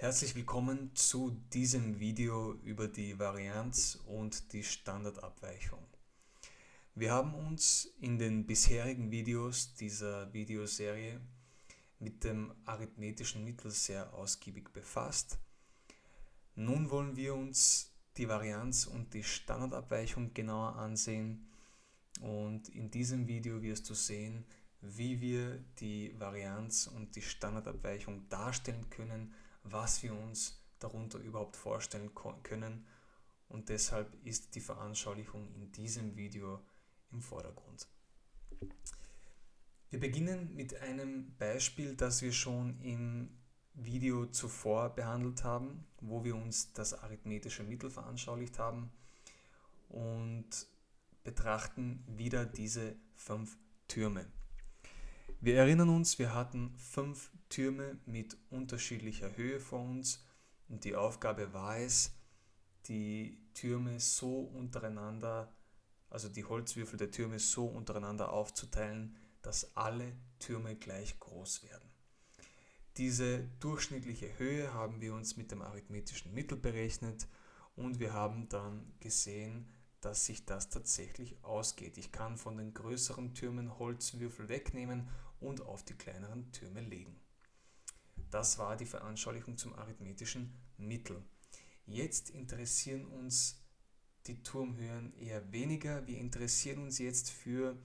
Herzlich willkommen zu diesem Video über die Varianz und die Standardabweichung. Wir haben uns in den bisherigen Videos dieser Videoserie mit dem arithmetischen Mittel sehr ausgiebig befasst. Nun wollen wir uns die Varianz und die Standardabweichung genauer ansehen und in diesem Video wirst du sehen, wie wir die Varianz und die Standardabweichung darstellen können, was wir uns darunter überhaupt vorstellen können und deshalb ist die Veranschaulichung in diesem Video im Vordergrund. Wir beginnen mit einem Beispiel, das wir schon im Video zuvor behandelt haben, wo wir uns das arithmetische Mittel veranschaulicht haben und betrachten wieder diese fünf Türme. Wir erinnern uns, wir hatten fünf Türme mit unterschiedlicher Höhe vor uns und die Aufgabe war es, die Türme so untereinander, also die Holzwürfel der Türme so untereinander aufzuteilen, dass alle Türme gleich groß werden. Diese durchschnittliche Höhe haben wir uns mit dem arithmetischen Mittel berechnet und wir haben dann gesehen, dass sich das tatsächlich ausgeht. Ich kann von den größeren Türmen Holzwürfel wegnehmen und auf die kleineren Türme legen. Das war die Veranschaulichung zum arithmetischen Mittel. Jetzt interessieren uns die Turmhöhen eher weniger. Wir interessieren uns jetzt für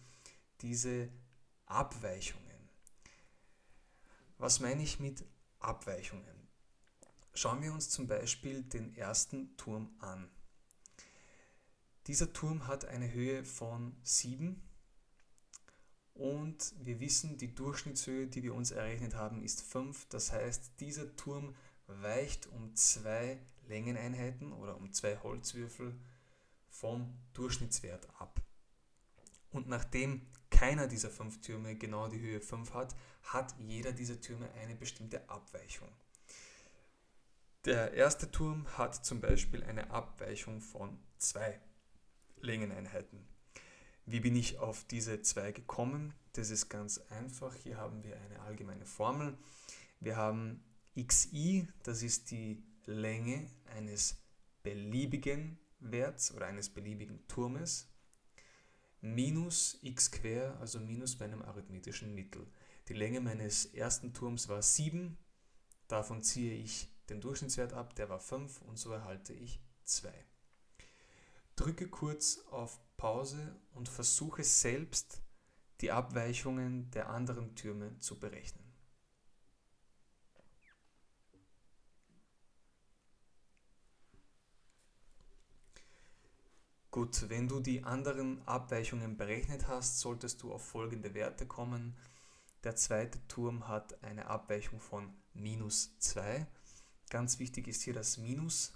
diese Abweichungen. Was meine ich mit Abweichungen? Schauen wir uns zum Beispiel den ersten Turm an. Dieser Turm hat eine Höhe von 7 und wir wissen, die Durchschnittshöhe, die wir uns errechnet haben, ist 5. Das heißt, dieser Turm weicht um zwei Längeneinheiten oder um zwei Holzwürfel vom Durchschnittswert ab. Und nachdem keiner dieser fünf Türme genau die Höhe 5 hat, hat jeder dieser Türme eine bestimmte Abweichung. Der erste Turm hat zum Beispiel eine Abweichung von zwei Längeneinheiten. Wie bin ich auf diese zwei gekommen? Das ist ganz einfach. Hier haben wir eine allgemeine Formel. Wir haben xi, das ist die Länge eines beliebigen Werts oder eines beliebigen Turmes, minus x quer, also minus meinem arithmetischen Mittel. Die Länge meines ersten Turms war 7, davon ziehe ich den Durchschnittswert ab, der war 5 und so erhalte ich 2. Drücke kurz auf Pause und versuche selbst die Abweichungen der anderen Türme zu berechnen. Gut, wenn du die anderen Abweichungen berechnet hast, solltest du auf folgende Werte kommen. Der zweite Turm hat eine Abweichung von minus 2. Ganz wichtig ist hier das Minus,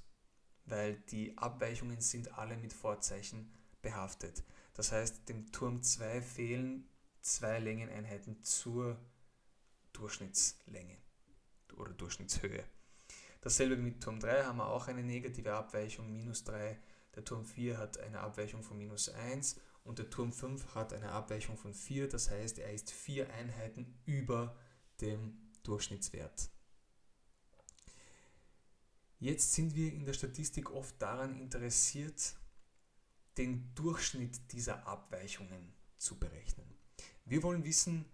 weil die Abweichungen sind alle mit Vorzeichen behaftet. Das heißt, dem Turm 2 fehlen zwei Längeneinheiten zur Durchschnittslänge oder Durchschnittshöhe. Dasselbe mit Turm 3 haben wir auch eine negative Abweichung, minus 3. Der Turm 4 hat eine Abweichung von minus 1 und der Turm 5 hat eine Abweichung von 4. Das heißt, er ist vier Einheiten über dem Durchschnittswert. Jetzt sind wir in der Statistik oft daran interessiert, den Durchschnitt dieser Abweichungen zu berechnen. Wir wollen wissen,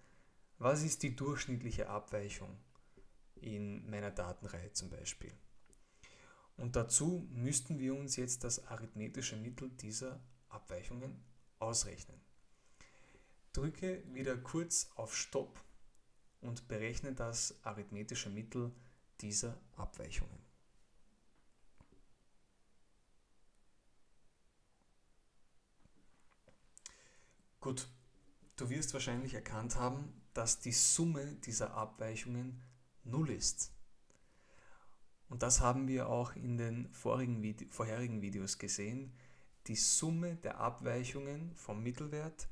was ist die durchschnittliche Abweichung in meiner Datenreihe zum Beispiel. Und dazu müssten wir uns jetzt das arithmetische Mittel dieser Abweichungen ausrechnen. Drücke wieder kurz auf Stopp und berechne das arithmetische Mittel dieser Abweichungen. Gut, du wirst wahrscheinlich erkannt haben, dass die Summe dieser Abweichungen 0 ist. Und das haben wir auch in den Vide vorherigen Videos gesehen. Die Summe der Abweichungen vom Mittelwert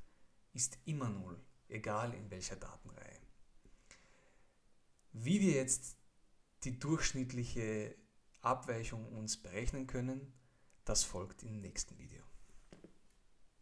ist immer 0, egal in welcher Datenreihe. Wie wir jetzt die durchschnittliche Abweichung uns berechnen können, das folgt im nächsten Video.